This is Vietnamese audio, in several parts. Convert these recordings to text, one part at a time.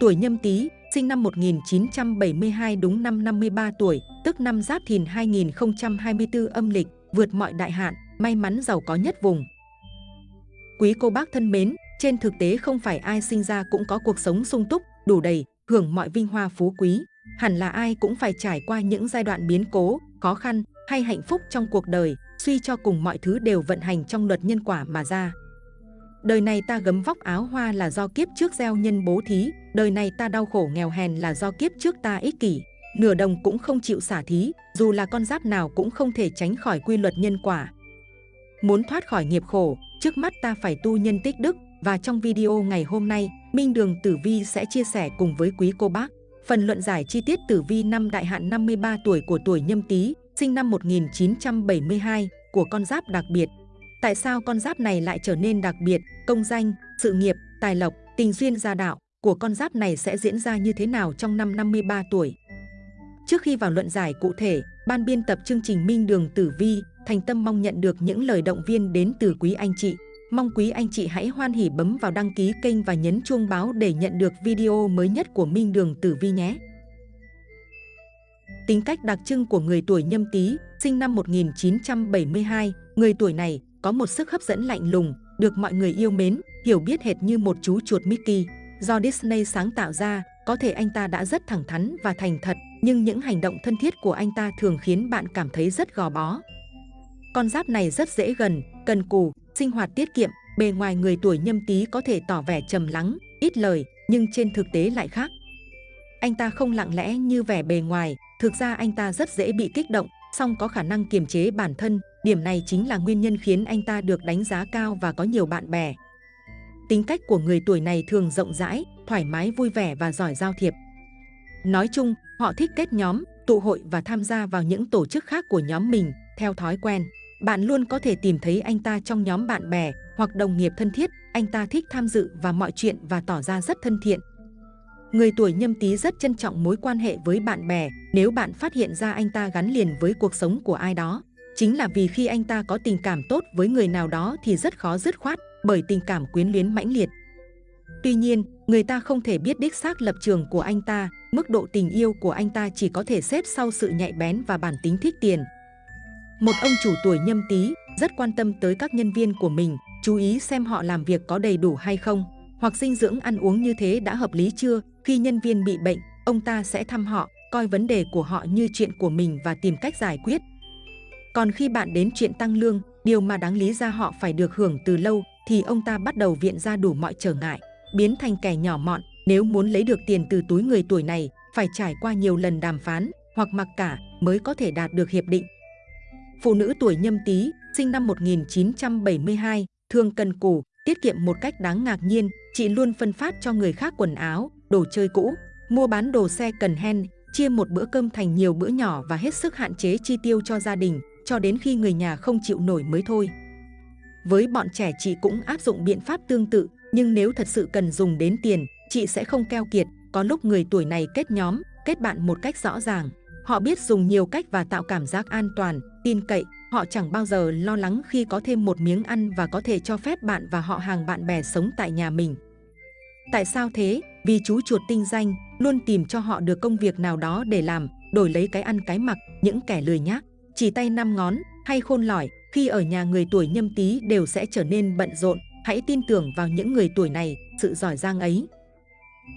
Tuổi nhâm tý, sinh năm 1972 đúng năm 53 tuổi, tức năm Giáp Thìn 2024 âm lịch, vượt mọi đại hạn, may mắn giàu có nhất vùng. Quý cô bác thân mến, trên thực tế không phải ai sinh ra cũng có cuộc sống sung túc, đủ đầy, hưởng mọi vinh hoa phú quý. Hẳn là ai cũng phải trải qua những giai đoạn biến cố, khó khăn hay hạnh phúc trong cuộc đời, suy cho cùng mọi thứ đều vận hành trong luật nhân quả mà ra. Đời này ta gấm vóc áo hoa là do kiếp trước gieo nhân bố thí, đời này ta đau khổ nghèo hèn là do kiếp trước ta ích kỷ, nửa đồng cũng không chịu xả thí, dù là con giáp nào cũng không thể tránh khỏi quy luật nhân quả. Muốn thoát khỏi nghiệp khổ, trước mắt ta phải tu nhân tích đức, và trong video ngày hôm nay, Minh Đường Tử Vi sẽ chia sẻ cùng với quý cô bác phần luận giải chi tiết Tử Vi năm đại hạn 53 tuổi của tuổi Nhâm Tý, sinh năm 1972 của con giáp đặc biệt. Tại sao con giáp này lại trở nên đặc biệt, công danh, sự nghiệp, tài lộc, tình duyên gia đạo của con giáp này sẽ diễn ra như thế nào trong năm 53 tuổi? Trước khi vào luận giải cụ thể, ban biên tập chương trình Minh Đường Tử Vi thành tâm mong nhận được những lời động viên đến từ quý anh chị. Mong quý anh chị hãy hoan hỉ bấm vào đăng ký kênh và nhấn chuông báo để nhận được video mới nhất của Minh Đường Tử Vi nhé. Tính cách đặc trưng của người tuổi nhâm tý, sinh năm 1972, người tuổi này có một sức hấp dẫn lạnh lùng, được mọi người yêu mến, hiểu biết hệt như một chú chuột Mickey. Do Disney sáng tạo ra, có thể anh ta đã rất thẳng thắn và thành thật, nhưng những hành động thân thiết của anh ta thường khiến bạn cảm thấy rất gò bó. Con giáp này rất dễ gần, cần cù, sinh hoạt tiết kiệm, bề ngoài người tuổi nhâm tý có thể tỏ vẻ trầm lắng, ít lời, nhưng trên thực tế lại khác. Anh ta không lặng lẽ như vẻ bề ngoài, thực ra anh ta rất dễ bị kích động, song có khả năng kiềm chế bản thân, điểm này chính là nguyên nhân khiến anh ta được đánh giá cao và có nhiều bạn bè. Tính cách của người tuổi này thường rộng rãi, thoải mái vui vẻ và giỏi giao thiệp. Nói chung, họ thích kết nhóm, tụ hội và tham gia vào những tổ chức khác của nhóm mình, theo thói quen. Bạn luôn có thể tìm thấy anh ta trong nhóm bạn bè hoặc đồng nghiệp thân thiết, anh ta thích tham dự vào mọi chuyện và tỏ ra rất thân thiện. Người tuổi nhâm tý rất trân trọng mối quan hệ với bạn bè nếu bạn phát hiện ra anh ta gắn liền với cuộc sống của ai đó. Chính là vì khi anh ta có tình cảm tốt với người nào đó thì rất khó dứt khoát bởi tình cảm quyến luyến mãnh liệt. Tuy nhiên, người ta không thể biết đích xác lập trường của anh ta, mức độ tình yêu của anh ta chỉ có thể xếp sau sự nhạy bén và bản tính thích tiền. Một ông chủ tuổi nhâm tý rất quan tâm tới các nhân viên của mình, chú ý xem họ làm việc có đầy đủ hay không, hoặc dinh dưỡng ăn uống như thế đã hợp lý chưa. Khi nhân viên bị bệnh, ông ta sẽ thăm họ, coi vấn đề của họ như chuyện của mình và tìm cách giải quyết. Còn khi bạn đến chuyện tăng lương, điều mà đáng lý ra họ phải được hưởng từ lâu, thì ông ta bắt đầu viện ra đủ mọi trở ngại, biến thành kẻ nhỏ mọn. Nếu muốn lấy được tiền từ túi người tuổi này, phải trải qua nhiều lần đàm phán hoặc mặc cả mới có thể đạt được hiệp định. Phụ nữ tuổi nhâm tý, sinh năm 1972, thường cần cù, tiết kiệm một cách đáng ngạc nhiên, chị luôn phân phát cho người khác quần áo, đồ chơi cũ, mua bán đồ xe cần hen, chia một bữa cơm thành nhiều bữa nhỏ và hết sức hạn chế chi tiêu cho gia đình, cho đến khi người nhà không chịu nổi mới thôi. Với bọn trẻ chị cũng áp dụng biện pháp tương tự, nhưng nếu thật sự cần dùng đến tiền, chị sẽ không keo kiệt, có lúc người tuổi này kết nhóm, kết bạn một cách rõ ràng. Họ biết dùng nhiều cách và tạo cảm giác an toàn, tin cậy, họ chẳng bao giờ lo lắng khi có thêm một miếng ăn và có thể cho phép bạn và họ hàng bạn bè sống tại nhà mình. Tại sao thế? Vì chú chuột tinh danh luôn tìm cho họ được công việc nào đó để làm, đổi lấy cái ăn cái mặc, những kẻ lười nhác, chỉ tay năm ngón hay khôn lỏi, khi ở nhà người tuổi nhâm tý đều sẽ trở nên bận rộn. Hãy tin tưởng vào những người tuổi này, sự giỏi giang ấy.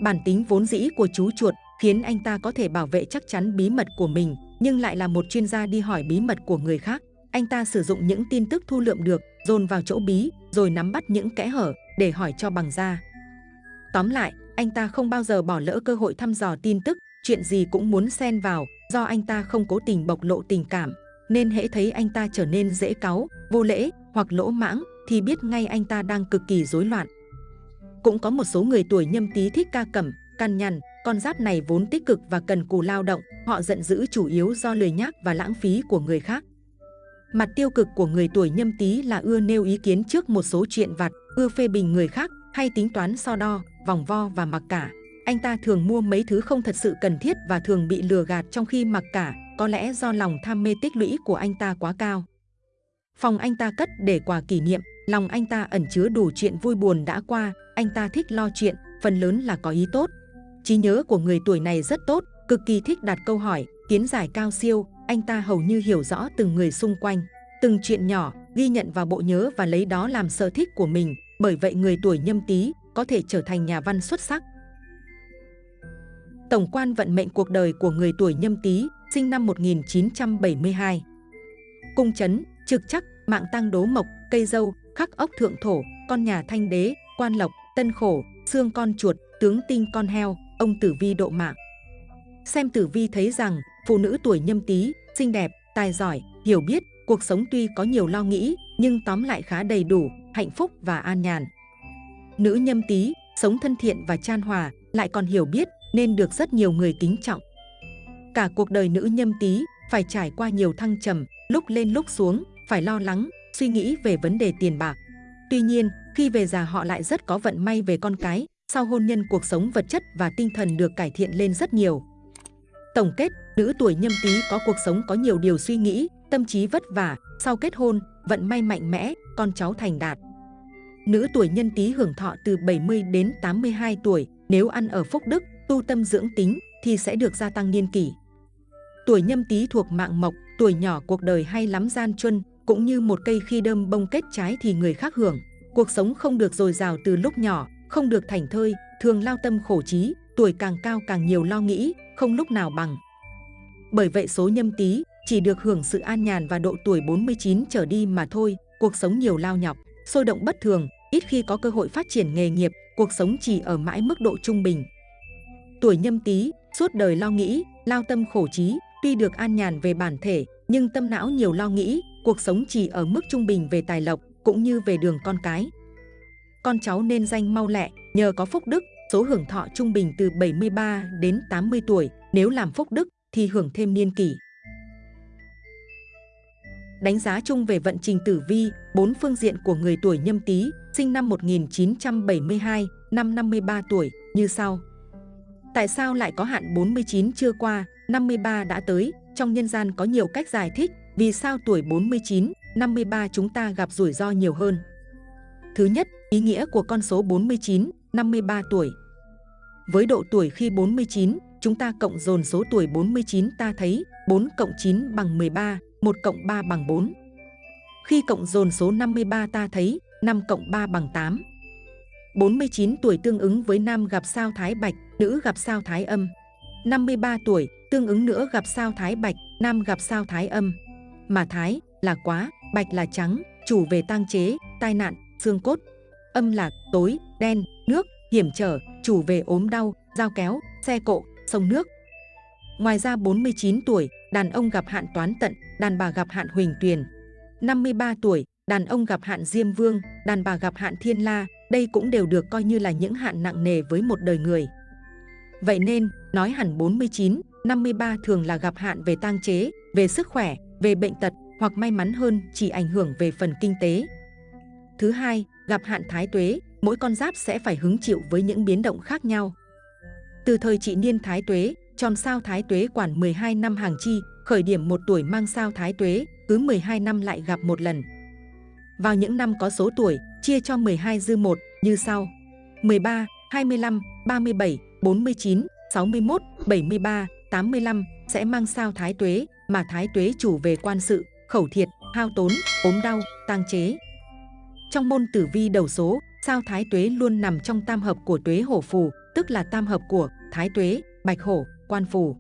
Bản tính vốn dĩ của chú chuột khiến anh ta có thể bảo vệ chắc chắn bí mật của mình, nhưng lại là một chuyên gia đi hỏi bí mật của người khác. Anh ta sử dụng những tin tức thu lượm được, dồn vào chỗ bí, rồi nắm bắt những kẽ hở để hỏi cho bằng ra. Tóm lại, anh ta không bao giờ bỏ lỡ cơ hội thăm dò tin tức, chuyện gì cũng muốn xen vào, do anh ta không cố tình bộc lộ tình cảm, nên hễ thấy anh ta trở nên dễ cáu, vô lễ hoặc lỗ mãng thì biết ngay anh ta đang cực kỳ rối loạn. Cũng có một số người tuổi nhâm tý thích ca cẩm, căn nhằn, con giáp này vốn tích cực và cần cù lao động, họ giận dữ chủ yếu do lười nhác và lãng phí của người khác. Mặt tiêu cực của người tuổi nhâm tý là ưa nêu ý kiến trước một số chuyện vặt, ưa phê bình người khác, hay tính toán so đo, vòng vo và mặc cả. Anh ta thường mua mấy thứ không thật sự cần thiết và thường bị lừa gạt trong khi mặc cả, có lẽ do lòng tham mê tích lũy của anh ta quá cao. Phòng anh ta cất để quà kỷ niệm, lòng anh ta ẩn chứa đủ chuyện vui buồn đã qua, anh ta thích lo chuyện, phần lớn là có ý tốt. trí nhớ của người tuổi này rất tốt, cực kỳ thích đặt câu hỏi, kiến giải cao siêu, anh ta hầu như hiểu rõ từng người xung quanh, từng chuyện nhỏ, ghi nhận vào bộ nhớ và lấy đó làm sở thích của mình, bởi vậy người tuổi nhâm tý có thể trở thành nhà văn xuất sắc. Tổng quan vận mệnh cuộc đời của người tuổi nhâm tý, sinh năm 1972. Cung chấn, trực chắc, mạng tăng đố mộc, cây dâu, khắc ốc thượng thổ, con nhà thanh đế, quan lộc, tân khổ, xương con chuột, tướng tinh con heo, ông tử vi độ mạng. Xem tử vi thấy rằng, phụ nữ tuổi nhâm tý, xinh đẹp, tài giỏi, hiểu biết, cuộc sống tuy có nhiều lo nghĩ, nhưng tóm lại khá đầy đủ, hạnh phúc và an nhàn. Nữ nhâm tý, sống thân thiện và chan hòa, lại còn hiểu biết, nên được rất nhiều người kính trọng. Cả cuộc đời nữ nhâm tý phải trải qua nhiều thăng trầm, lúc lên lúc xuống, phải lo lắng, suy nghĩ về vấn đề tiền bạc. Tuy nhiên, khi về già họ lại rất có vận may về con cái, sau hôn nhân cuộc sống vật chất và tinh thần được cải thiện lên rất nhiều. Tổng kết, nữ tuổi nhâm tý có cuộc sống có nhiều điều suy nghĩ, tâm trí vất vả, sau kết hôn, vận may mạnh mẽ, con cháu thành đạt. Nữ tuổi nhân tý hưởng thọ từ 70 đến 82 tuổi, nếu ăn ở phúc đức, tu tâm dưỡng tính thì sẽ được gia tăng niên kỷ. Tuổi nhâm tý thuộc mạng mộc, tuổi nhỏ cuộc đời hay lắm gian truân, cũng như một cây khi đơm bông kết trái thì người khác hưởng. Cuộc sống không được dồi dào từ lúc nhỏ, không được thành thơi, thường lao tâm khổ trí, tuổi càng cao càng nhiều lo nghĩ, không lúc nào bằng. Bởi vậy số nhâm tý chỉ được hưởng sự an nhàn và độ tuổi 49 trở đi mà thôi, cuộc sống nhiều lao nhọc, sôi động bất thường, ít khi có cơ hội phát triển nghề nghiệp, cuộc sống chỉ ở mãi mức độ trung bình. Tuổi nhâm tý, suốt đời lo nghĩ, lao tâm khổ trí, tuy được an nhàn về bản thể, nhưng tâm não nhiều lo nghĩ, cuộc sống chỉ ở mức trung bình về tài lộc, cũng như về đường con cái. Con cháu nên danh mau lẹ, nhờ có phúc đức, số hưởng thọ trung bình từ 73 đến 80 tuổi, nếu làm phúc đức thì hưởng thêm niên kỷ. Đánh giá chung về vận trình tử vi, bốn phương diện của người tuổi nhâm tý, sinh năm 1972, năm 53 tuổi, như sau. Tại sao lại có hạn 49 chưa qua, 53 đã tới? Trong nhân gian có nhiều cách giải thích vì sao tuổi 49, 53 chúng ta gặp rủi ro nhiều hơn. Thứ nhất, ý nghĩa của con số 49, 53 tuổi. Với độ tuổi khi 49, chúng ta cộng dồn số tuổi 49 ta thấy 4 cộng 9 bằng 13, 1 cộng 3 bằng 4. Khi cộng dồn số 53 ta thấy 5 cộng 3 bằng 8. 49 tuổi tương ứng với nam gặp sao thái bạch, nữ gặp sao thái âm. 53 tuổi tương ứng nữa gặp sao thái bạch, nam gặp sao thái âm. Mà thái là quá, bạch là trắng, chủ về tang chế, tai nạn, xương cốt. Âm là tối, đen, nước, hiểm trở, chủ về ốm đau, dao kéo, xe cộ, sông nước. Ngoài ra 49 tuổi, đàn ông gặp hạn toán tận, đàn bà gặp hạn huỳnh tuyền. 53 tuổi, đàn ông gặp hạn diêm vương, đàn bà gặp hạn thiên la, đây cũng đều được coi như là những hạn nặng nề với một đời người. Vậy nên, nói hẳn 49, 53 thường là gặp hạn về tang chế, về sức khỏe, về bệnh tật hoặc may mắn hơn chỉ ảnh hưởng về phần kinh tế. Thứ hai, gặp hạn thái tuế, mỗi con giáp sẽ phải hứng chịu với những biến động khác nhau. Từ thời trị niên thái tuế, tròn sao thái tuế quản 12 năm hàng chi, khởi điểm một tuổi mang sao thái tuế, cứ 12 năm lại gặp một lần. Vào những năm có số tuổi, chia cho 12 dư 1 như sau. 13, 25, 37, 49, 61, 73, 85 sẽ mang sao thái tuế, mà thái tuế chủ về quan sự, khẩu thiệt, hao tốn, ốm đau, tang chế. Trong môn tử vi đầu số, sao thái tuế luôn nằm trong tam hợp của tuế hổ phù, tức là tam hợp của thái tuế, bạch hổ, quan phù.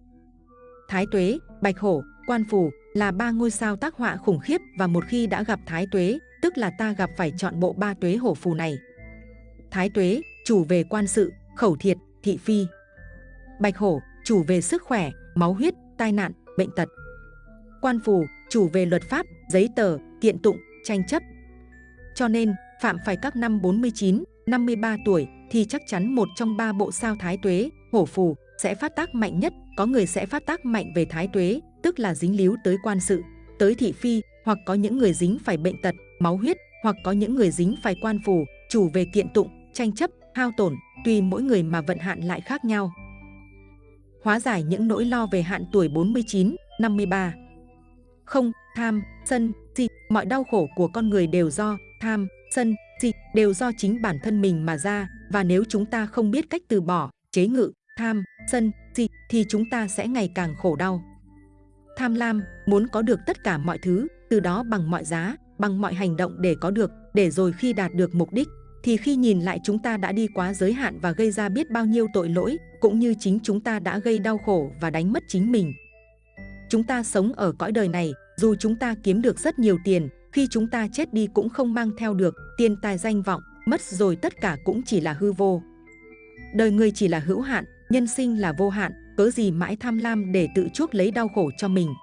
Thái tuế, bạch hổ, quan phù là ba ngôi sao tác họa khủng khiếp và một khi đã gặp thái tuế, tức là ta gặp phải chọn bộ ba tuế hổ phù này. Thái tuế, chủ về quan sự, khẩu thiệt, thị phi. Bạch hổ, chủ về sức khỏe, máu huyết, tai nạn, bệnh tật. Quan phù, chủ về luật pháp, giấy tờ, kiện tụng, tranh chấp. Cho nên, phạm phải các năm 49, 53 tuổi thì chắc chắn một trong ba bộ sao thái tuế, hổ phù sẽ phát tác mạnh nhất. Có người sẽ phát tác mạnh về thái tuế, tức là dính líu tới quan sự, tới thị phi, hoặc có những người dính phải bệnh tật, máu huyết, hoặc có những người dính phải quan phù, chủ về kiện tụng, tranh chấp, hao tổn, tùy mỗi người mà vận hạn lại khác nhau. Hóa giải những nỗi lo về hạn tuổi 49, 53. Không, tham, sân, si, mọi đau khổ của con người đều do tham, sân, si, đều do chính bản thân mình mà ra và nếu chúng ta không biết cách từ bỏ, chế ngự, tham, sân, si thì chúng ta sẽ ngày càng khổ đau. Tham lam, muốn có được tất cả mọi thứ, từ đó bằng mọi giá, bằng mọi hành động để có được, để rồi khi đạt được mục đích, thì khi nhìn lại chúng ta đã đi quá giới hạn và gây ra biết bao nhiêu tội lỗi, cũng như chính chúng ta đã gây đau khổ và đánh mất chính mình. Chúng ta sống ở cõi đời này, dù chúng ta kiếm được rất nhiều tiền, khi chúng ta chết đi cũng không mang theo được tiền tài danh vọng, mất rồi tất cả cũng chỉ là hư vô. Đời người chỉ là hữu hạn, nhân sinh là vô hạn, cớ gì mãi tham lam để tự chuốc lấy đau khổ cho mình.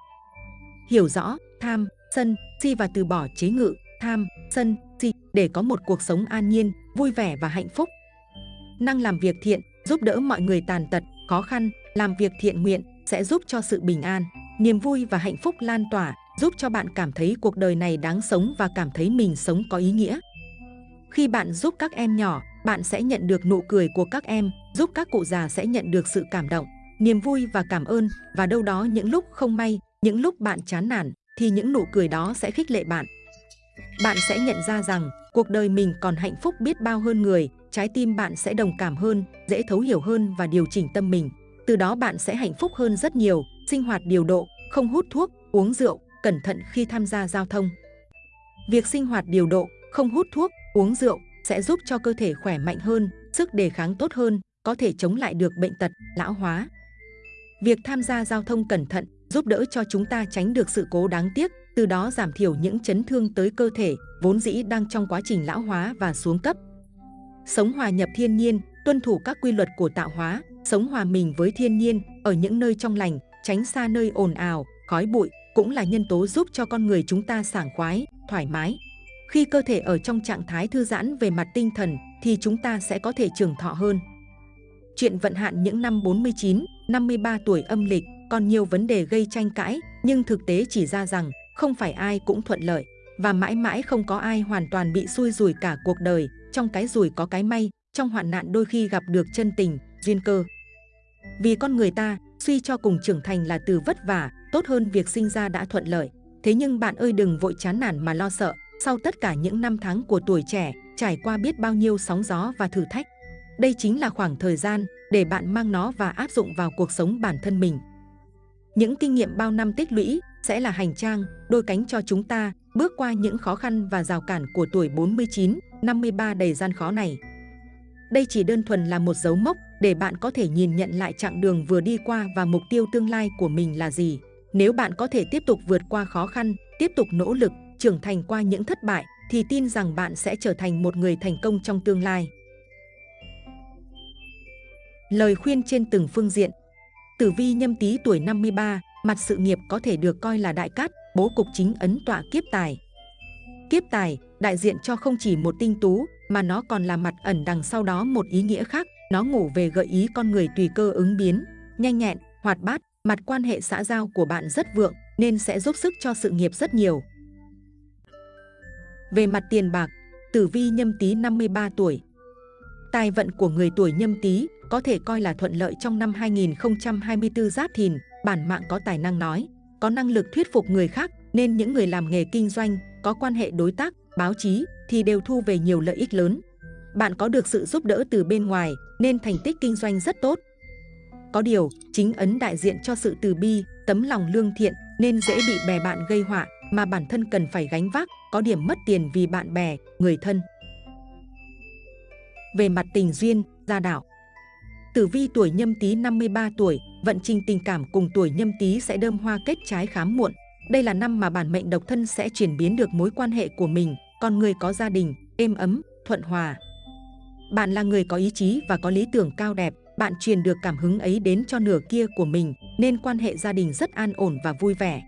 Hiểu rõ, tham, sân, si và từ bỏ chế ngự, tham, sân, si để có một cuộc sống an nhiên, vui vẻ và hạnh phúc. Năng làm việc thiện, giúp đỡ mọi người tàn tật, khó khăn, làm việc thiện nguyện sẽ giúp cho sự bình an, niềm vui và hạnh phúc lan tỏa, giúp cho bạn cảm thấy cuộc đời này đáng sống và cảm thấy mình sống có ý nghĩa. Khi bạn giúp các em nhỏ, bạn sẽ nhận được nụ cười của các em, giúp các cụ già sẽ nhận được sự cảm động, niềm vui và cảm ơn và đâu đó những lúc không may, những lúc bạn chán nản thì những nụ cười đó sẽ khích lệ bạn. Bạn sẽ nhận ra rằng cuộc đời mình còn hạnh phúc biết bao hơn người, trái tim bạn sẽ đồng cảm hơn, dễ thấu hiểu hơn và điều chỉnh tâm mình. Từ đó bạn sẽ hạnh phúc hơn rất nhiều, sinh hoạt điều độ, không hút thuốc, uống rượu, cẩn thận khi tham gia giao thông. Việc sinh hoạt điều độ, không hút thuốc, uống rượu sẽ giúp cho cơ thể khỏe mạnh hơn, sức đề kháng tốt hơn, có thể chống lại được bệnh tật, lão hóa. Việc tham gia giao thông cẩn thận giúp đỡ cho chúng ta tránh được sự cố đáng tiếc, từ đó giảm thiểu những chấn thương tới cơ thể vốn dĩ đang trong quá trình lão hóa và xuống cấp. Sống hòa nhập thiên nhiên, tuân thủ các quy luật của tạo hóa, sống hòa mình với thiên nhiên ở những nơi trong lành, tránh xa nơi ồn ào, khói bụi cũng là nhân tố giúp cho con người chúng ta sảng khoái, thoải mái. Khi cơ thể ở trong trạng thái thư giãn về mặt tinh thần thì chúng ta sẽ có thể trường thọ hơn. Chuyện vận hạn những năm 49, 53 tuổi âm lịch còn nhiều vấn đề gây tranh cãi, nhưng thực tế chỉ ra rằng không phải ai cũng thuận lợi và mãi mãi không có ai hoàn toàn bị xui rủi cả cuộc đời. Trong cái rủi có cái may, trong hoạn nạn đôi khi gặp được chân tình, duyên cơ. Vì con người ta, suy cho cùng trưởng thành là từ vất vả, tốt hơn việc sinh ra đã thuận lợi. Thế nhưng bạn ơi đừng vội chán nản mà lo sợ, sau tất cả những năm tháng của tuổi trẻ, trải qua biết bao nhiêu sóng gió và thử thách. Đây chính là khoảng thời gian để bạn mang nó và áp dụng vào cuộc sống bản thân mình. Những kinh nghiệm bao năm tích lũy sẽ là hành trang, đôi cánh cho chúng ta bước qua những khó khăn và rào cản của tuổi 49, 53 đầy gian khó này. Đây chỉ đơn thuần là một dấu mốc để bạn có thể nhìn nhận lại chặng đường vừa đi qua và mục tiêu tương lai của mình là gì. Nếu bạn có thể tiếp tục vượt qua khó khăn, tiếp tục nỗ lực, trưởng thành qua những thất bại, thì tin rằng bạn sẽ trở thành một người thành công trong tương lai. Lời khuyên trên từng phương diện Tử vi nhâm tý tuổi 53, mặt sự nghiệp có thể được coi là đại cát, bố cục chính ấn tọa kiếp tài. Kiếp tài đại diện cho không chỉ một tinh tú, mà nó còn là mặt ẩn đằng sau đó một ý nghĩa khác. Nó ngủ về gợi ý con người tùy cơ ứng biến, nhanh nhẹn, hoạt bát, mặt quan hệ xã giao của bạn rất vượng nên sẽ giúp sức cho sự nghiệp rất nhiều. Về mặt tiền bạc, tử vi nhâm tý 53 tuổi. Tài vận của người tuổi nhâm tý có thể coi là thuận lợi trong năm 2024 Giáp Thìn, bản mạng có tài năng nói, có năng lực thuyết phục người khác nên những người làm nghề kinh doanh, có quan hệ đối tác, báo chí thì đều thu về nhiều lợi ích lớn. Bạn có được sự giúp đỡ từ bên ngoài nên thành tích kinh doanh rất tốt. Có điều, chính ấn đại diện cho sự từ bi, tấm lòng lương thiện nên dễ bị bè bạn gây họa mà bản thân cần phải gánh vác, có điểm mất tiền vì bạn bè, người thân. Về mặt tình duyên, gia đạo Tử vi tuổi nhâm tý 53 tuổi, vận trình tình cảm cùng tuổi nhâm tý sẽ đơm hoa kết trái khám muộn. Đây là năm mà bản mệnh độc thân sẽ chuyển biến được mối quan hệ của mình, còn người có gia đình, êm ấm, thuận hòa. Bạn là người có ý chí và có lý tưởng cao đẹp, bạn truyền được cảm hứng ấy đến cho nửa kia của mình, nên quan hệ gia đình rất an ổn và vui vẻ.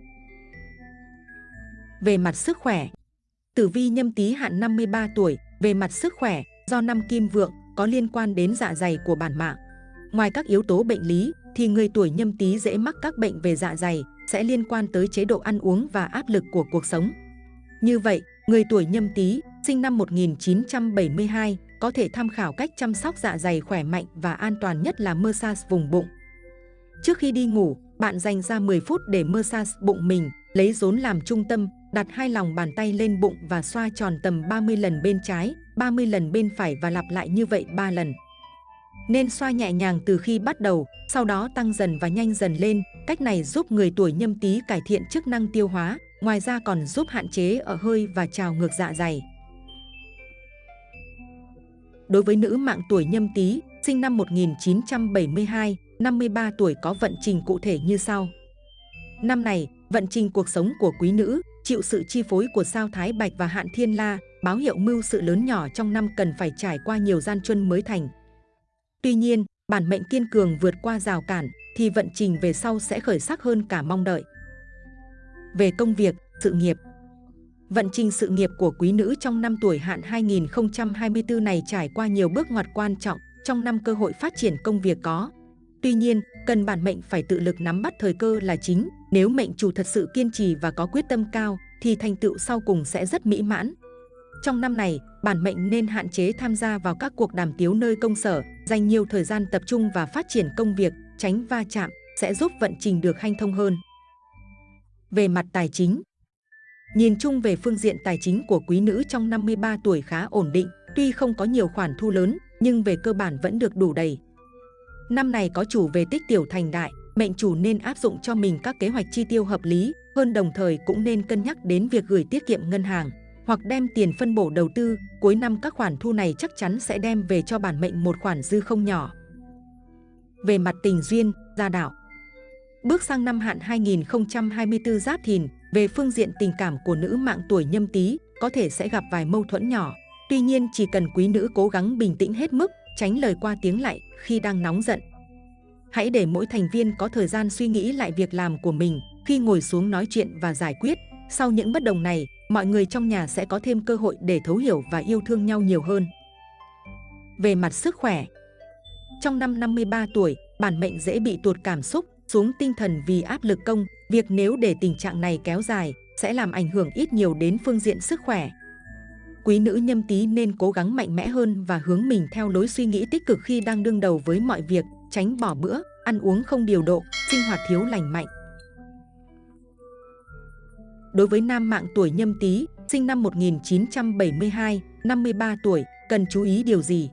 Về mặt sức khỏe, Tử vi nhâm tý hạn 53 tuổi, về mặt sức khỏe, do năm kim vượng có liên quan đến dạ dày của bản mạng. Ngoài các yếu tố bệnh lý, thì người tuổi nhâm tý dễ mắc các bệnh về dạ dày, sẽ liên quan tới chế độ ăn uống và áp lực của cuộc sống. Như vậy, người tuổi nhâm tý, sinh năm 1972, có thể tham khảo cách chăm sóc dạ dày khỏe mạnh và an toàn nhất là massage vùng bụng. Trước khi đi ngủ, bạn dành ra 10 phút để massage bụng mình, lấy rốn làm trung tâm, đặt hai lòng bàn tay lên bụng và xoa tròn tầm 30 lần bên trái, 30 lần bên phải và lặp lại như vậy 3 lần. nên xoa nhẹ nhàng từ khi bắt đầu, sau đó tăng dần và nhanh dần lên. Cách này giúp người tuổi nhâm tý cải thiện chức năng tiêu hóa, ngoài ra còn giúp hạn chế ở hơi và trào ngược dạ dày. Đối với nữ mạng tuổi nhâm tý, sinh năm 1972, 53 tuổi có vận trình cụ thể như sau. Năm này, vận trình cuộc sống của quý nữ chịu sự chi phối của sao Thái Bạch và Hạn Thiên La, báo hiệu mưu sự lớn nhỏ trong năm cần phải trải qua nhiều gian truân mới thành. Tuy nhiên, bản mệnh kiên cường vượt qua rào cản thì vận trình về sau sẽ khởi sắc hơn cả mong đợi. Về công việc, sự nghiệp Vận trình sự nghiệp của quý nữ trong năm tuổi hạn 2024 này trải qua nhiều bước ngoặt quan trọng trong năm cơ hội phát triển công việc có. Tuy nhiên, cần bản mệnh phải tự lực nắm bắt thời cơ là chính. Nếu mệnh chủ thật sự kiên trì và có quyết tâm cao, thì thành tựu sau cùng sẽ rất mỹ mãn. Trong năm này, bản mệnh nên hạn chế tham gia vào các cuộc đàm tiếu nơi công sở, dành nhiều thời gian tập trung và phát triển công việc, tránh va chạm, sẽ giúp vận trình được hanh thông hơn. Về mặt tài chính Nhìn chung về phương diện tài chính của quý nữ trong 53 tuổi khá ổn định, tuy không có nhiều khoản thu lớn, nhưng về cơ bản vẫn được đủ đầy. Năm này có chủ về tích tiểu thành đại, mệnh chủ nên áp dụng cho mình các kế hoạch chi tiêu hợp lý, hơn đồng thời cũng nên cân nhắc đến việc gửi tiết kiệm ngân hàng hoặc đem tiền phân bổ đầu tư, cuối năm các khoản thu này chắc chắn sẽ đem về cho bản mệnh một khoản dư không nhỏ. Về mặt tình duyên, gia đạo Bước sang năm hạn 2024 Giáp Thìn, về phương diện tình cảm của nữ mạng tuổi nhâm tý, có thể sẽ gặp vài mâu thuẫn nhỏ. Tuy nhiên chỉ cần quý nữ cố gắng bình tĩnh hết mức, tránh lời qua tiếng lại khi đang nóng giận. Hãy để mỗi thành viên có thời gian suy nghĩ lại việc làm của mình khi ngồi xuống nói chuyện và giải quyết. Sau những bất đồng này, mọi người trong nhà sẽ có thêm cơ hội để thấu hiểu và yêu thương nhau nhiều hơn. Về mặt sức khỏe Trong năm 53 tuổi, bản mệnh dễ bị tuột cảm xúc, xuống tinh thần vì áp lực công. Việc nếu để tình trạng này kéo dài, sẽ làm ảnh hưởng ít nhiều đến phương diện sức khỏe. Quý nữ nhâm tý nên cố gắng mạnh mẽ hơn và hướng mình theo lối suy nghĩ tích cực khi đang đương đầu với mọi việc, tránh bỏ bữa, ăn uống không điều độ, sinh hoạt thiếu lành mạnh. Đối với nam mạng tuổi nhâm tý, sinh năm 1972, 53 tuổi, cần chú ý điều gì?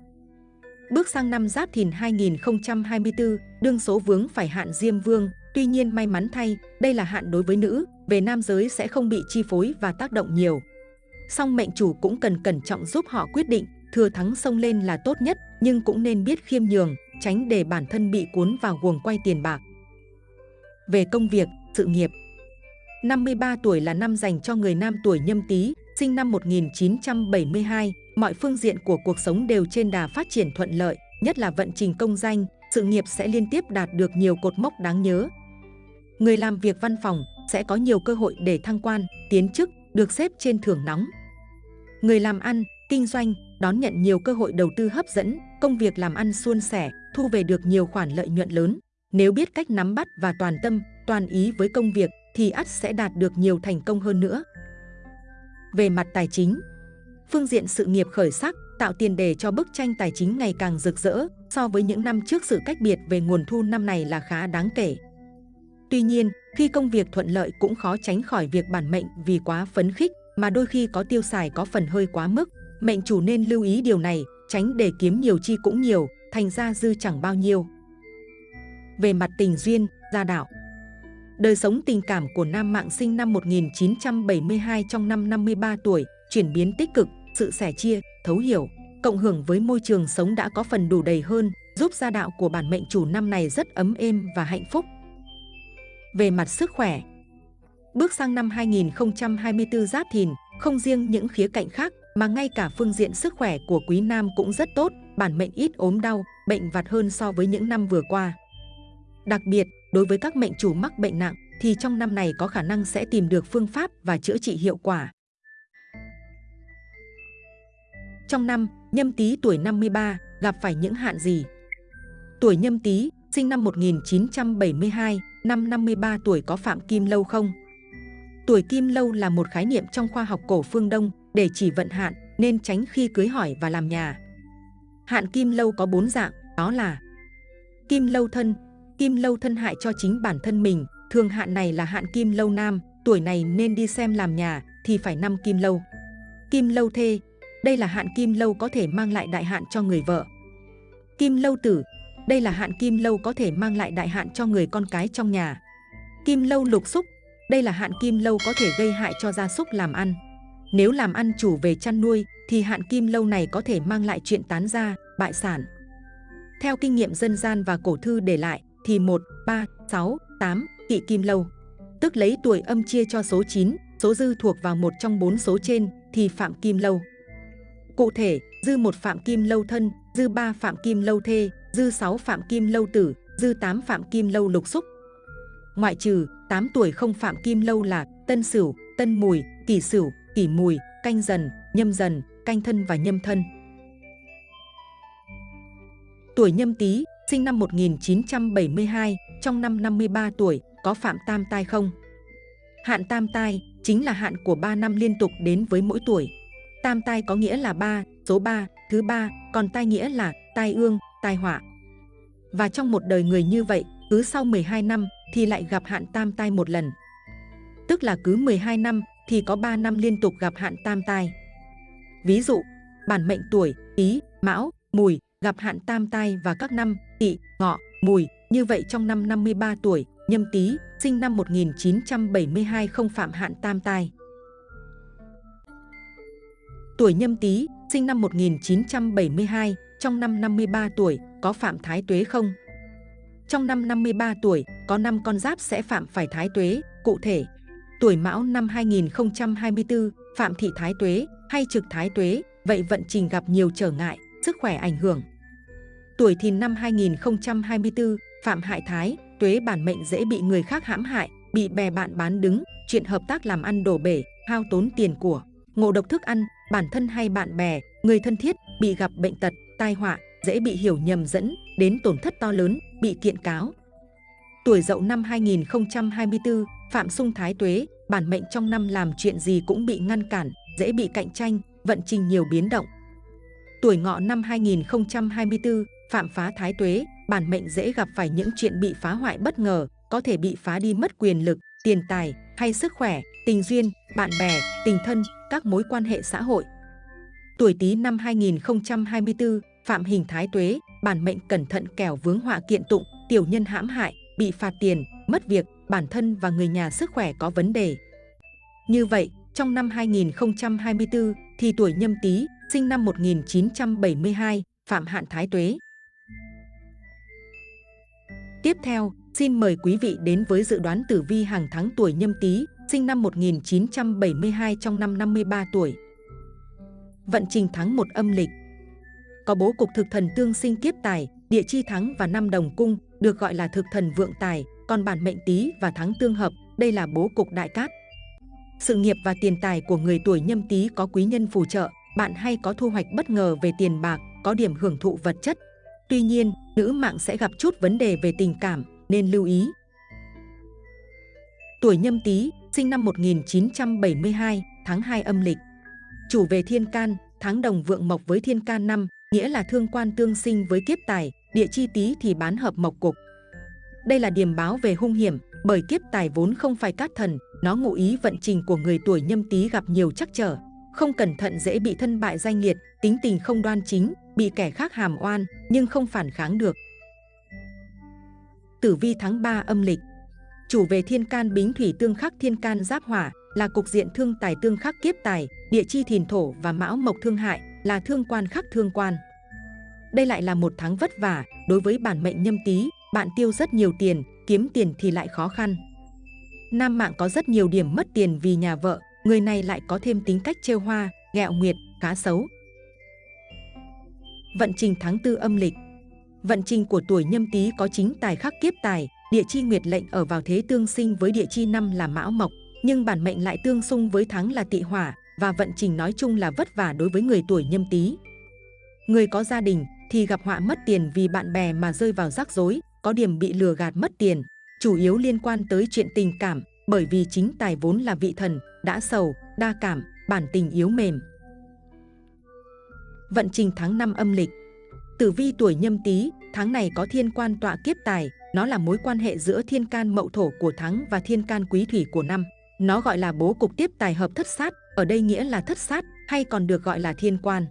Bước sang năm Giáp Thìn 2024, đương số vướng phải hạn Diêm Vương, tuy nhiên may mắn thay, đây là hạn đối với nữ, về nam giới sẽ không bị chi phối và tác động nhiều. Song mệnh chủ cũng cần cẩn trọng giúp họ quyết định, thừa thắng xông lên là tốt nhất, nhưng cũng nên biết khiêm nhường, tránh để bản thân bị cuốn vào guồng quay tiền bạc. Về công việc, sự nghiệp 53 tuổi là năm dành cho người nam tuổi nhâm tý, sinh năm 1972, mọi phương diện của cuộc sống đều trên đà phát triển thuận lợi, nhất là vận trình công danh, sự nghiệp sẽ liên tiếp đạt được nhiều cột mốc đáng nhớ. Người làm việc văn phòng sẽ có nhiều cơ hội để thăng quan, tiến chức, được xếp trên thưởng nóng. Người làm ăn, kinh doanh đón nhận nhiều cơ hội đầu tư hấp dẫn, công việc làm ăn suôn sẻ, thu về được nhiều khoản lợi nhuận lớn. Nếu biết cách nắm bắt và toàn tâm, toàn ý với công việc thì ắt sẽ đạt được nhiều thành công hơn nữa. Về mặt tài chính, phương diện sự nghiệp khởi sắc tạo tiền đề cho bức tranh tài chính ngày càng rực rỡ so với những năm trước sự cách biệt về nguồn thu năm này là khá đáng kể. Tuy nhiên, khi công việc thuận lợi cũng khó tránh khỏi việc bản mệnh vì quá phấn khích mà đôi khi có tiêu xài có phần hơi quá mức. Mệnh chủ nên lưu ý điều này, tránh để kiếm nhiều chi cũng nhiều, thành ra dư chẳng bao nhiêu. Về mặt tình duyên, gia đạo Đời sống tình cảm của nam mạng sinh năm 1972 trong năm 53 tuổi, chuyển biến tích cực, sự sẻ chia, thấu hiểu, cộng hưởng với môi trường sống đã có phần đủ đầy hơn, giúp gia đạo của bản mệnh chủ năm này rất ấm êm và hạnh phúc. Về mặt sức khỏe, bước sang năm 2024 Giáp Thìn, không riêng những khía cạnh khác mà ngay cả phương diện sức khỏe của quý nam cũng rất tốt, bản mệnh ít ốm đau, bệnh vặt hơn so với những năm vừa qua. Đặc biệt, đối với các mệnh chủ mắc bệnh nặng thì trong năm này có khả năng sẽ tìm được phương pháp và chữa trị hiệu quả. Trong năm, nhâm tý tuổi 53 gặp phải những hạn gì? Tuổi nhâm tý, sinh năm 1972, năm 53 tuổi có phạm kim lâu không? Tuổi kim lâu là một khái niệm trong khoa học cổ phương Đông để chỉ vận hạn nên tránh khi cưới hỏi và làm nhà. Hạn kim lâu có bốn dạng, đó là Kim lâu thân, kim lâu thân hại cho chính bản thân mình, thường hạn này là hạn kim lâu nam, tuổi này nên đi xem làm nhà thì phải năm kim lâu. Kim lâu thê, đây là hạn kim lâu có thể mang lại đại hạn cho người vợ. Kim lâu tử, đây là hạn kim lâu có thể mang lại đại hạn cho người con cái trong nhà. Kim lâu lục xúc, đây là hạn kim lâu có thể gây hại cho gia súc làm ăn. Nếu làm ăn chủ về chăn nuôi thì hạn kim lâu này có thể mang lại chuyện tán gia, bại sản. Theo kinh nghiệm dân gian và cổ thư để lại thì 1, 3, 6, 8 kỵ kim lâu, tức lấy tuổi âm chia cho số 9, số dư thuộc vào một trong bốn số trên thì phạm kim lâu. Cụ thể, dư một phạm kim lâu thân, dư 3 phạm kim lâu thê, dư 6 phạm kim lâu tử, dư 8 phạm kim lâu lục xúc. Ngoại trừ 8 tuổi không phạm kim lâu là tân sửu, tân mùi, kỷ sửu, kỷ mùi, canh dần, nhâm dần, canh thân và nhâm thân. Tuổi nhâm tý, sinh năm 1972, trong năm 53 tuổi, có phạm tam tai không? Hạn tam tai chính là hạn của 3 năm liên tục đến với mỗi tuổi. Tam tai có nghĩa là 3, số 3, thứ 3, còn tai nghĩa là tai ương, tai họa. Và trong một đời người như vậy, cứ sau 12 năm thì lại gặp hạn tam tai một lần. Tức là cứ 12 năm thì có 3 năm liên tục gặp hạn tam tai. Ví dụ, bản mệnh tuổi Ý, Mão, Mùi gặp hạn tam tai và các năm Tỵ, Ngọ, Mùi. Như vậy trong năm 53 tuổi, Nhâm Tý, sinh năm 1972 không phạm hạn tam tai. Tuổi Nhâm Tý, sinh năm 1972, trong năm 53 tuổi, có phạm thái tuế không? Trong năm 53 tuổi, có 5 con giáp sẽ phạm phải thái tuế, cụ thể, tuổi mão năm 2024, phạm thị thái tuế hay trực thái tuế, vậy vận trình gặp nhiều trở ngại, sức khỏe ảnh hưởng. Tuổi thìn năm 2024, phạm hại thái, tuế bản mệnh dễ bị người khác hãm hại, bị bè bạn bán đứng, chuyện hợp tác làm ăn đổ bể, hao tốn tiền của, ngộ độc thức ăn, bản thân hay bạn bè, người thân thiết bị gặp bệnh tật, tai họa, dễ bị hiểu nhầm dẫn đến tổn thất to lớn, bị kiện cáo. Tuổi dậu năm 2024, Phạm Sung Thái Tuế, bản mệnh trong năm làm chuyện gì cũng bị ngăn cản, dễ bị cạnh tranh, vận trình nhiều biến động. Tuổi ngọ năm 2024, Phạm Phá Thái Tuế, bản mệnh dễ gặp phải những chuyện bị phá hoại bất ngờ, có thể bị phá đi mất quyền lực, tiền tài hay sức khỏe, tình duyên, bạn bè, tình thân, các mối quan hệ xã hội. Tuổi Tý năm 2024, Phạm Hình Thái Tuế, bản mệnh cẩn thận kẻo vướng họa kiện tụng, tiểu nhân hãm hại, bị phạt tiền, mất việc, bản thân và người nhà sức khỏe có vấn đề. Như vậy, trong năm 2024 thì tuổi nhâm tý, sinh năm 1972, Phạm Hạn Thái Tuế. Tiếp theo, xin mời quý vị đến với dự đoán tử vi hàng tháng tuổi nhâm tý, sinh năm 1972 trong năm 53 tuổi. Vận trình tháng 1 âm lịch có bố cục thực thần tương sinh kiếp tài, địa chi thắng và năm đồng cung, được gọi là thực thần vượng tài, còn bản mệnh tý và thắng tương hợp, đây là bố cục đại cát. Sự nghiệp và tiền tài của người tuổi nhâm tý có quý nhân phù trợ, bạn hay có thu hoạch bất ngờ về tiền bạc, có điểm hưởng thụ vật chất. Tuy nhiên, nữ mạng sẽ gặp chút vấn đề về tình cảm, nên lưu ý. Tuổi nhâm tý, sinh năm 1972, tháng 2 âm lịch. Chủ về thiên can, tháng đồng vượng mộc với thiên can năm, nghĩa là thương quan tương sinh với kiếp tài, địa chi tý thì bán hợp mộc cục. Đây là điểm báo về hung hiểm, bởi kiếp tài vốn không phải cát thần, nó ngụ ý vận trình của người tuổi nhâm tý gặp nhiều trắc trở. Không cẩn thận dễ bị thân bại danh nghiệt, tính tình không đoan chính, bị kẻ khác hàm oan, nhưng không phản kháng được. Tử vi tháng 3 âm lịch Chủ về thiên can bính thủy tương khắc thiên can giáp hỏa là cục diện thương tài tương khắc kiếp tài, địa chi thìn thổ và mão mộc thương hại là thương quan khắc thương quan. Đây lại là một tháng vất vả đối với bản mệnh nhâm tý, bạn tiêu rất nhiều tiền, kiếm tiền thì lại khó khăn. Nam mạng có rất nhiều điểm mất tiền vì nhà vợ, người này lại có thêm tính cách trêu hoa, ghẹo nguyệt, khá xấu. Vận trình tháng tư âm lịch Vận trình của tuổi nhâm tý có chính tài khắc kiếp tài, địa chi nguyệt lệnh ở vào thế tương sinh với địa chi năm là mão mộc, nhưng bản mệnh lại tương xung với tháng là tỵ hỏa và vận trình nói chung là vất vả đối với người tuổi nhâm tý. Người có gia đình thì gặp họa mất tiền vì bạn bè mà rơi vào rắc rối, có điểm bị lừa gạt mất tiền, chủ yếu liên quan tới chuyện tình cảm, bởi vì chính tài vốn là vị thần, đã sầu, đa cảm, bản tình yếu mềm. Vận trình tháng 5 âm lịch Tử vi tuổi nhâm tý, tháng này có thiên quan tọa kiếp tài, nó là mối quan hệ giữa thiên can mậu thổ của tháng và thiên can quý thủy của năm. Nó gọi là bố cục tiếp tài hợp thất sát, ở đây nghĩa là thất sát hay còn được gọi là thiên quan.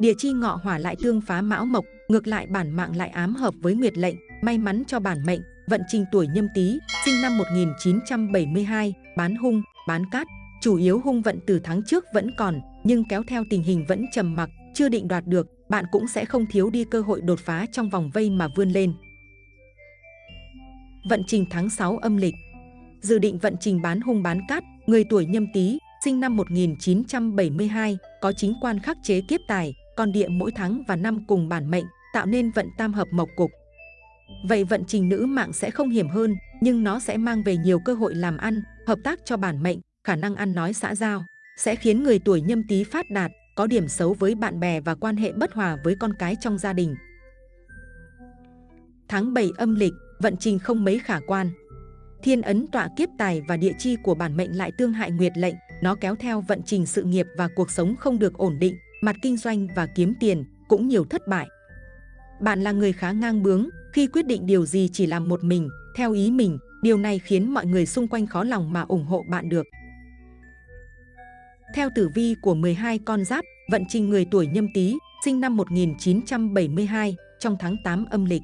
Địa chi ngọ hỏa lại tương phá mão mộc, ngược lại bản mạng lại ám hợp với nguyệt lệnh, may mắn cho bản mệnh, vận trình tuổi nhâm tý, sinh năm 1972, bán hung, bán cát. Chủ yếu hung vận từ tháng trước vẫn còn, nhưng kéo theo tình hình vẫn trầm mặc, chưa định đoạt được, bạn cũng sẽ không thiếu đi cơ hội đột phá trong vòng vây mà vươn lên. Vận trình tháng 6 âm lịch Dự định vận trình bán hung bán cát, người tuổi nhâm tý, sinh năm 1972, có chính quan khắc chế kiếp tài, con địa mỗi tháng và năm cùng bản mệnh, tạo nên vận tam hợp mộc cục. Vậy vận trình nữ mạng sẽ không hiểm hơn, nhưng nó sẽ mang về nhiều cơ hội làm ăn, hợp tác cho bản mệnh, khả năng ăn nói xã giao, sẽ khiến người tuổi nhâm tý phát đạt, có điểm xấu với bạn bè và quan hệ bất hòa với con cái trong gia đình. Tháng 7 âm lịch, vận trình không mấy khả quan. Thiên ấn tọa kiếp tài và địa chi của bản mệnh lại tương hại nguyệt lệnh, nó kéo theo vận trình sự nghiệp và cuộc sống không được ổn định, mặt kinh doanh và kiếm tiền cũng nhiều thất bại. Bạn là người khá ngang bướng, khi quyết định điều gì chỉ làm một mình, theo ý mình, điều này khiến mọi người xung quanh khó lòng mà ủng hộ bạn được. Theo tử vi của 12 con giáp, vận trình người tuổi nhâm tý, sinh năm 1972, trong tháng 8 âm lịch.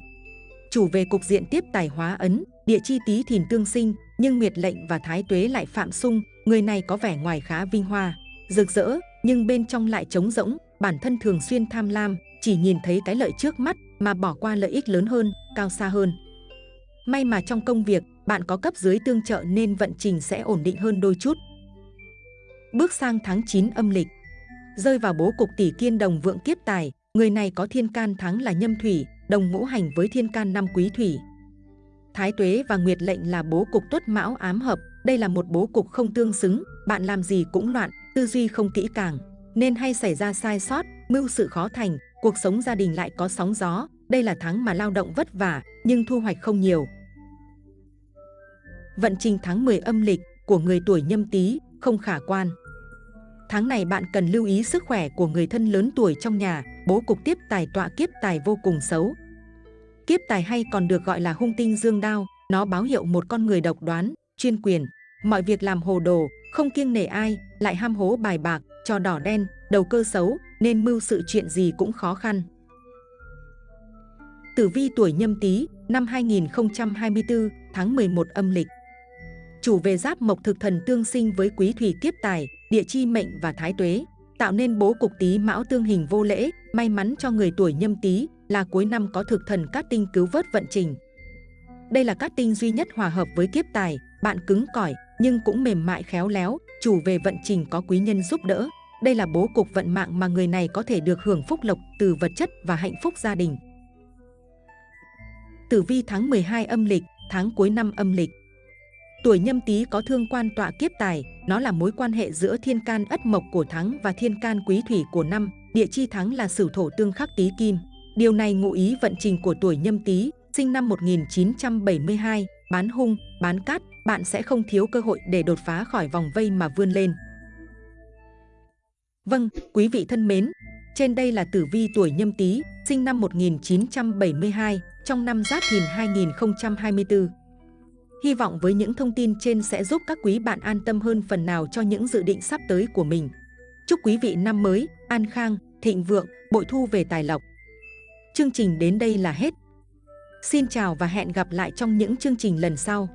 Chủ về cục diện tiếp tài hóa ấn, địa chi tý thìn tương sinh, nhưng nguyệt lệnh và thái tuế lại phạm xung, người này có vẻ ngoài khá vinh hoa, rực rỡ, nhưng bên trong lại trống rỗng, bản thân thường xuyên tham lam, chỉ nhìn thấy cái lợi trước mắt mà bỏ qua lợi ích lớn hơn, cao xa hơn. May mà trong công việc, bạn có cấp dưới tương trợ nên vận trình sẽ ổn định hơn đôi chút. Bước sang tháng 9 âm lịch, rơi vào bố cục tỷ kiên đồng vượng kiếp tài, người này có thiên can thắng là nhâm thủy, đồng ngũ hành với thiên can năm quý thủy. Thái tuế và nguyệt lệnh là bố cục tuất mão ám hợp, đây là một bố cục không tương xứng, bạn làm gì cũng loạn, tư duy không kỹ càng, nên hay xảy ra sai sót, mưu sự khó thành, cuộc sống gia đình lại có sóng gió. Đây là tháng mà lao động vất vả, nhưng thu hoạch không nhiều. Vận trình tháng 10 âm lịch của người tuổi nhâm tý không khả quan. Tháng này bạn cần lưu ý sức khỏe của người thân lớn tuổi trong nhà, bố cục tiếp tài tọa kiếp tài vô cùng xấu. Kiếp tài hay còn được gọi là hung tinh dương đao, nó báo hiệu một con người độc đoán, chuyên quyền, mọi việc làm hồ đồ, không kiêng nể ai, lại ham hố bài bạc, trò đỏ đen, đầu cơ xấu, nên mưu sự chuyện gì cũng khó khăn. Tử vi tuổi nhâm tý năm 2024, tháng 11 âm lịch. Chủ về giáp mộc thực thần tương sinh với quý thủy kiếp tài, địa chi mệnh và thái tuế, tạo nên bố cục tý mão tương hình vô lễ, may mắn cho người tuổi nhâm tý là cuối năm có thực thần cát tinh cứu vớt vận trình. Đây là cát tinh duy nhất hòa hợp với kiếp tài, bạn cứng cỏi nhưng cũng mềm mại khéo léo, chủ về vận trình có quý nhân giúp đỡ. Đây là bố cục vận mạng mà người này có thể được hưởng phúc lộc từ vật chất và hạnh phúc gia đình. Tử vi tháng 12 âm lịch, tháng cuối năm âm lịch. Tuổi nhâm tý có thương quan tọa kiếp tài, nó là mối quan hệ giữa thiên can ất mộc của tháng và thiên can quý thủy của năm, địa chi tháng là sử thổ tương khắc tý kim. Điều này ngụ ý vận trình của tuổi nhâm tý, sinh năm 1972, bán hung, bán cát, bạn sẽ không thiếu cơ hội để đột phá khỏi vòng vây mà vươn lên. Vâng, quý vị thân mến, trên đây là tử vi tuổi nhâm tý, sinh năm 1972, trong năm Giáp Thìn 2024. Hy vọng với những thông tin trên sẽ giúp các quý bạn an tâm hơn phần nào cho những dự định sắp tới của mình. Chúc quý vị năm mới, an khang, thịnh vượng, bội thu về tài lộc. Chương trình đến đây là hết. Xin chào và hẹn gặp lại trong những chương trình lần sau.